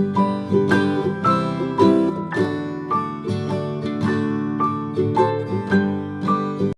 Thank you.